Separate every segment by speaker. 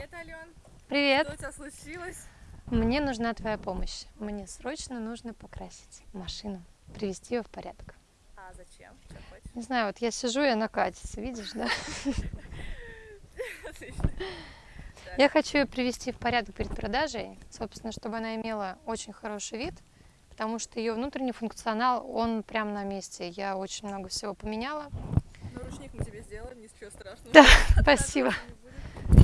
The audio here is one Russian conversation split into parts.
Speaker 1: Привет, Ален.
Speaker 2: Привет.
Speaker 1: Что у тебя случилось?
Speaker 2: Мне нужна твоя помощь. Мне срочно нужно покрасить машину, привести ее в порядок.
Speaker 1: А зачем? Что хочешь?
Speaker 2: Не знаю, вот я сижу, и она катится, видишь, да?
Speaker 1: Отлично.
Speaker 2: Я хочу ее привести в порядок перед продажей, собственно, чтобы она имела очень хороший вид, потому что ее внутренний функционал, он прям на месте. Я очень много всего поменяла.
Speaker 1: Ну, ручник мы тебе сделаем, ничего страшного.
Speaker 2: Да, спасибо.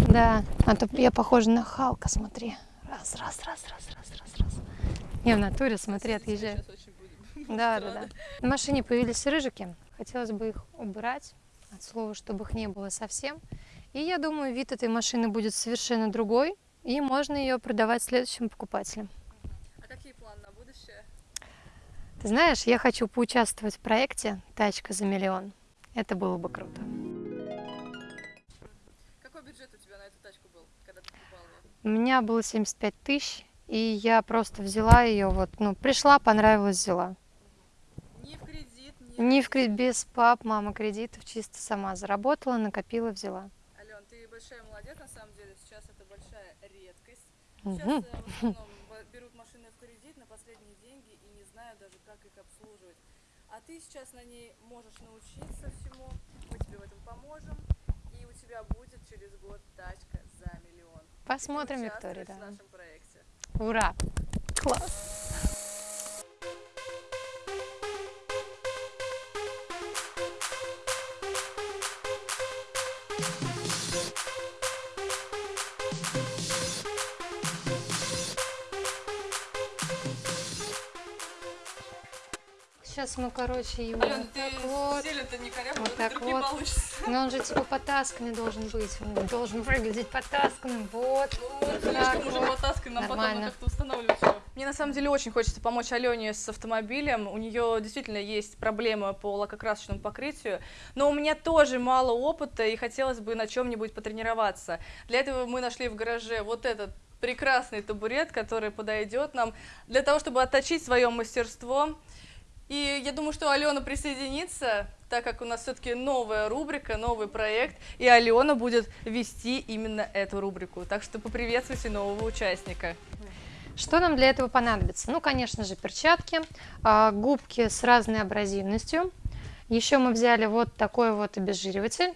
Speaker 2: Да, а то я похожа на Халка, смотри. Раз, раз, раз, раз, раз, раз, раз. Не, в натуре, смотри, отъезжаю. Да, да, да. На машине появились рыжики. Хотелось бы их убрать, от слова, чтобы их не было совсем. И я думаю, вид этой машины будет совершенно другой, и можно ее продавать следующим покупателям.
Speaker 1: А какие планы на будущее?
Speaker 2: Ты знаешь, я хочу поучаствовать в проекте «Тачка за миллион». Это было бы круто.
Speaker 1: У
Speaker 2: меня было 75 тысяч, и я просто взяла ее, вот, ну, пришла, понравилось, взяла.
Speaker 1: Ни в кредит, ни...
Speaker 2: Не в кредит, без пап, мама кредитов, чисто сама заработала, накопила, взяла.
Speaker 1: Ален, ты большая молодец, на самом деле. Сейчас это большая редкость. Сейчас э, в основном берут машины в кредит на последние деньги и не знают даже, как их обслуживать. А ты сейчас на ней можешь научиться всему, мы тебе в этом поможем, и у тебя будет через год тачка за миллион. И ты
Speaker 2: Посмотрим, Виктория, да.
Speaker 1: в нашем проекте.
Speaker 2: Ура! Класс! Сейчас мы, короче, его
Speaker 1: Ален,
Speaker 2: вот
Speaker 1: ты
Speaker 2: так вот.
Speaker 1: сильно-то не коряво,
Speaker 2: Вот
Speaker 1: вот
Speaker 2: так
Speaker 1: вдруг не
Speaker 2: вот.
Speaker 1: получится.
Speaker 2: Но он же типа потасканный должен быть. Он должен выглядеть потасканным. Вот.
Speaker 1: Ну,
Speaker 2: Вот
Speaker 1: слишком
Speaker 2: так
Speaker 1: уже
Speaker 2: вот.
Speaker 1: потаскан, нам потом
Speaker 2: Нормально.
Speaker 1: надо как-то устанавливать его. Мне на самом деле очень хочется помочь Алене с автомобилем. У нее действительно есть проблема по лакокрасочному покрытию, но у меня тоже мало опыта и хотелось бы на чем-нибудь потренироваться. Для этого мы нашли в гараже вот этот прекрасный табурет, который подойдет нам для того, чтобы отточить свое мастерство. И я думаю, что Алена присоединится, так как у нас все-таки новая рубрика, новый проект, и Алена будет вести именно эту рубрику. Так что поприветствуйте нового участника.
Speaker 2: Что нам для этого понадобится? Ну, конечно же, перчатки, а, губки с разной абразивностью. Еще мы взяли вот такой вот обезжириватель.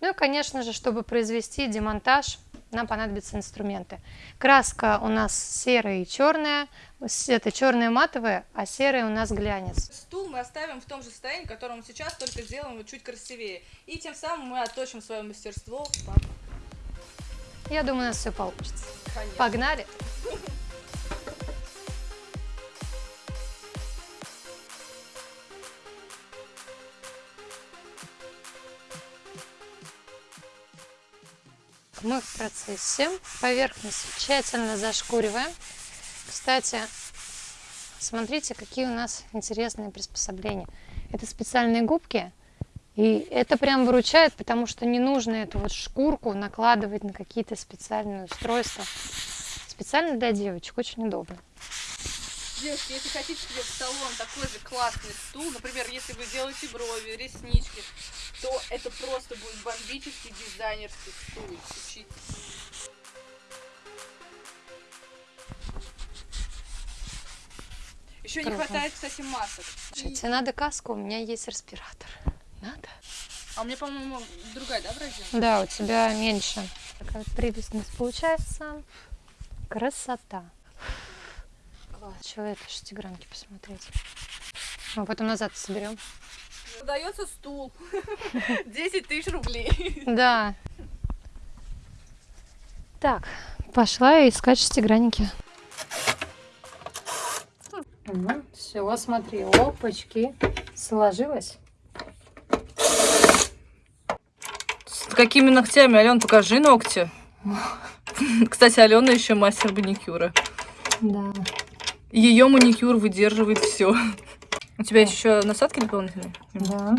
Speaker 2: Ну и, конечно же, чтобы произвести демонтаж, нам понадобятся инструменты. Краска у нас серая и черная. Это черная матовая, а серая у нас глянец.
Speaker 1: Стул мы оставим в том же состоянии, в котором он сейчас, только сделаем его чуть красивее. И тем самым мы отточим свое мастерство.
Speaker 2: Я думаю, у нас все получится.
Speaker 1: Конечно.
Speaker 2: Погнали! Мы в процессе. Поверхность тщательно зашкуриваем. Кстати, смотрите, какие у нас интересные приспособления. Это специальные губки. И это прям выручает, потому что не нужно эту вот шкурку накладывать на какие-то специальные устройства. Специально для девочек, очень удобно.
Speaker 1: Девушки, если хотите себе в салон такой же классный стул, например, если вы делаете брови, реснички, то это просто будет бомбический дизайнерский стул. Учитесь. Еще не
Speaker 2: Круто.
Speaker 1: хватает, кстати, масок.
Speaker 2: Слушай, тебе надо каску, у меня есть респиратор. Надо?
Speaker 1: А у меня, по-моему, другая, да, бразил?
Speaker 2: Да, у тебя меньше. Такая вот прелестность получается. Красота. Класс. Чего это шестигранки посмотреть? А потом назад соберем.
Speaker 1: Продается стул. 10 тысяч рублей.
Speaker 2: Да. Так, пошла я искать шестигранники. все, смотри, опачки. Сложилось.
Speaker 1: С какими ногтями, Ален, покажи ногти. Кстати, Алена еще мастер маникюра.
Speaker 2: Да.
Speaker 1: Ее маникюр выдерживает все. У тебя есть еще насадки дополнительные?
Speaker 2: Да.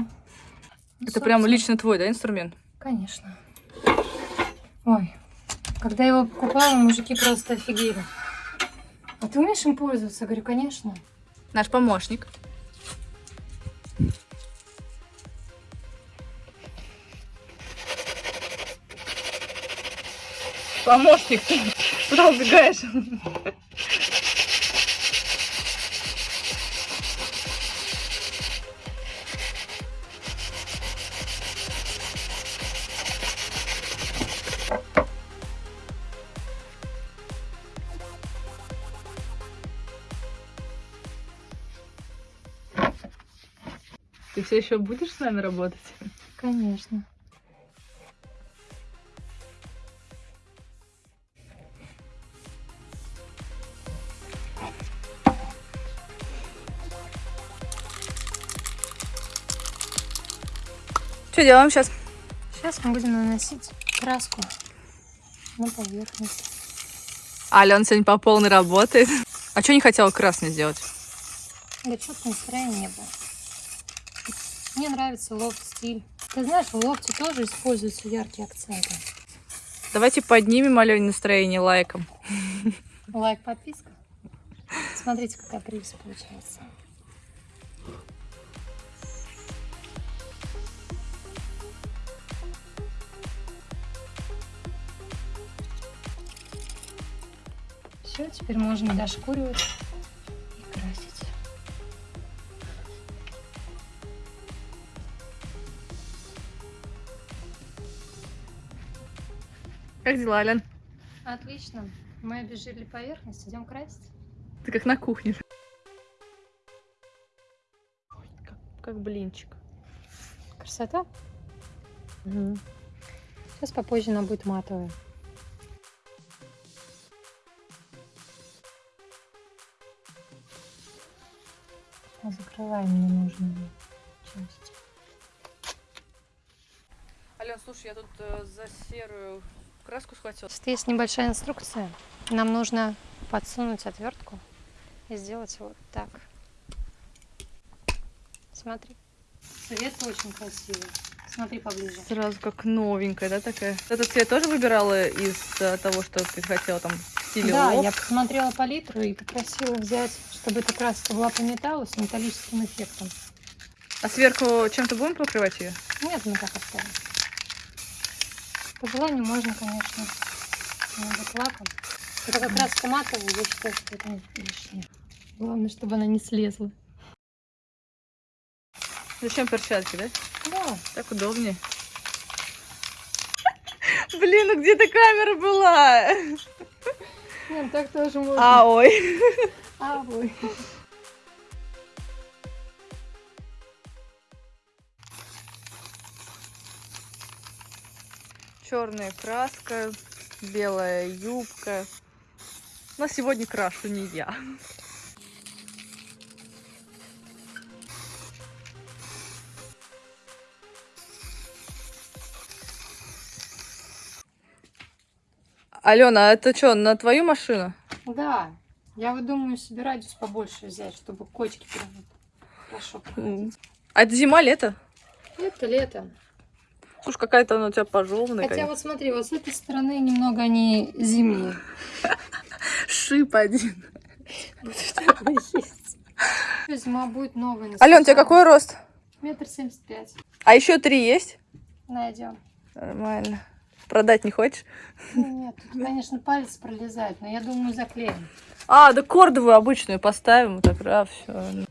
Speaker 1: Это прям лично твой, да, инструмент?
Speaker 2: Конечно. Ой, когда я его покупала, мужики просто офигели. А ты умеешь им пользоваться? Я говорю, конечно.
Speaker 1: Наш помощник. Помощник, куда убегаешь? Все еще будешь с нами работать?
Speaker 2: Конечно.
Speaker 1: Что делаем сейчас?
Speaker 2: Сейчас мы будем наносить краску на поверхность.
Speaker 1: Ален сегодня по полной работает. А что не хотела красный сделать?
Speaker 2: Да что-то настроения не было. Мне нравится лофт-стиль. Ты знаешь, в лофте тоже используются яркие акценты.
Speaker 1: Давайте поднимем Алене настроение лайком.
Speaker 2: Лайк, подписка. Смотрите, какая прелесть получается. Все, теперь можно дошкуривать
Speaker 1: Как дела, Ален?
Speaker 2: Отлично. Мы обезжирили поверхность, идем красить.
Speaker 1: Ты как на кухне. Как, как блинчик.
Speaker 2: Красота? Сейчас попозже она будет матовая. Закрываем ненужные части.
Speaker 1: Ален, слушай, я тут э, за серую краску схватила.
Speaker 2: Тут есть небольшая инструкция. Нам нужно подсунуть отвертку и сделать вот так. Смотри. Цвет очень красивый. Смотри поближе.
Speaker 1: Сразу как новенькая, да, такая? Этот цвет тоже выбирала из э, того, что ты хотела там в стиле
Speaker 2: Да,
Speaker 1: лофт?
Speaker 2: я посмотрела палитру и попросила взять, чтобы эта краска была по металлу с металлическим эффектом.
Speaker 1: А сверху чем-то будем покрывать ее?
Speaker 2: Нет, мы так оставим. По желанию можно, конечно, немного лаком. Это как раз матовый, я считаю, что это лишнее. Главное, чтобы она не слезла.
Speaker 1: Зачем перчатки, да?
Speaker 2: Да,
Speaker 1: Так удобнее. Блин, ну где-то камера была.
Speaker 2: нет, так тоже можно.
Speaker 1: А, ой.
Speaker 2: А, ой.
Speaker 1: Черная краска, белая юбка. Но сегодня крашу не я. Алена, а это что, на твою машину?
Speaker 2: Да, я вот думаю себе радиус побольше взять, чтобы кочки прям хорошо проходить.
Speaker 1: А это зима, лето?
Speaker 2: Это лето.
Speaker 1: Слушай, какая-то она у тебя пожеванная.
Speaker 2: Хотя вот смотри, вот с этой стороны немного они зимние.
Speaker 1: Шип один.
Speaker 2: Зима будет новая.
Speaker 1: Ален, у тебя какой рост?
Speaker 2: Метр семьдесят пять.
Speaker 1: А еще три есть?
Speaker 2: Найдем.
Speaker 1: Нормально. Продать не хочешь?
Speaker 2: Ну, Нет, тут, конечно, палец пролезает, но я думаю, заклеим.
Speaker 1: А, да кордовую обычную поставим. Так, раз, все.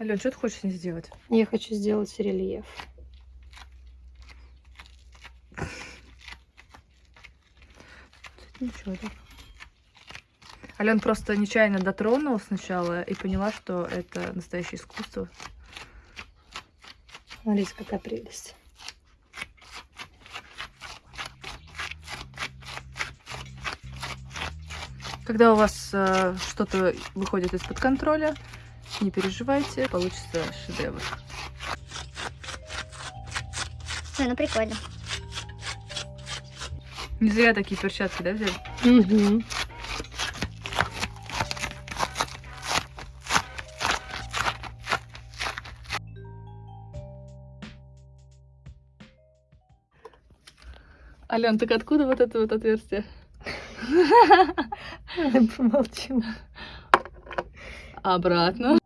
Speaker 1: Ален, что ты хочешь с ней сделать?
Speaker 2: Я хочу сделать рельеф.
Speaker 1: Ничего так. Ален просто нечаянно дотронулась сначала и поняла, что это настоящее искусство.
Speaker 2: Смотрите, какая прелесть.
Speaker 1: Когда у вас э, что-то выходит из-под контроля, не переживайте, получится шедевр.
Speaker 3: Ой, ну прикольно.
Speaker 1: Не зря такие перчатки, да, взяли?
Speaker 2: Угу.
Speaker 1: Ален, так откуда вот это вот отверстие?
Speaker 2: Помолчим.
Speaker 1: Обратно.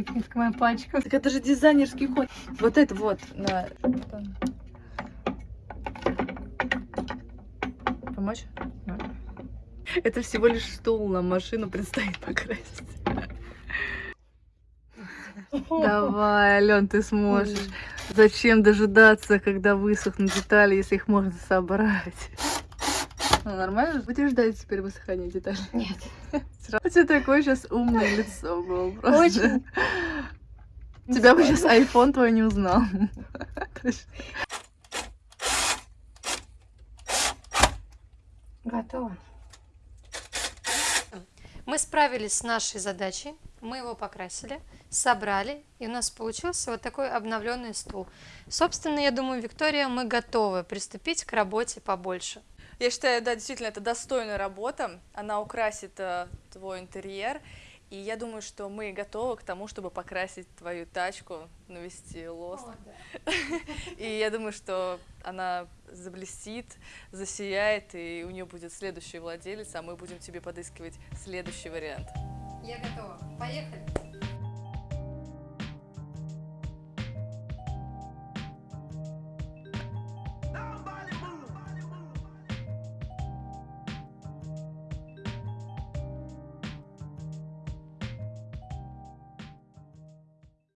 Speaker 2: Она липнет к моим пальчикам.
Speaker 1: Так это же дизайнерский ход. Вот это вот. На... Помочь? Это всего лишь стул, нам машину предстоит покрасить. Давай, Ален, ты сможешь. Зачем дожидаться, когда высохнут детали, если их можно собрать? Ну, нормально? Будешь ждать теперь высыхания деталей?
Speaker 2: Нет.
Speaker 1: У тебя такое сейчас умное лицо было просто.
Speaker 2: Очень.
Speaker 1: Тебя бы сейчас iPhone твой не узнал.
Speaker 2: Готово. Мы справились с нашей задачей. Мы его покрасили, собрали, и у нас получился вот такой обновленный стул. Собственно, я думаю, Виктория, мы готовы приступить к работе побольше.
Speaker 1: Я считаю, да, действительно, это достойная работа. Она украсит э, твой интерьер. И я думаю, что мы готовы к тому, чтобы покрасить твою тачку, навести лоск. И я думаю, что она заблестит, засияет, и у нее будет следующий владелец, а мы будем тебе подыскивать следующий вариант.
Speaker 2: Я готова. Поехали.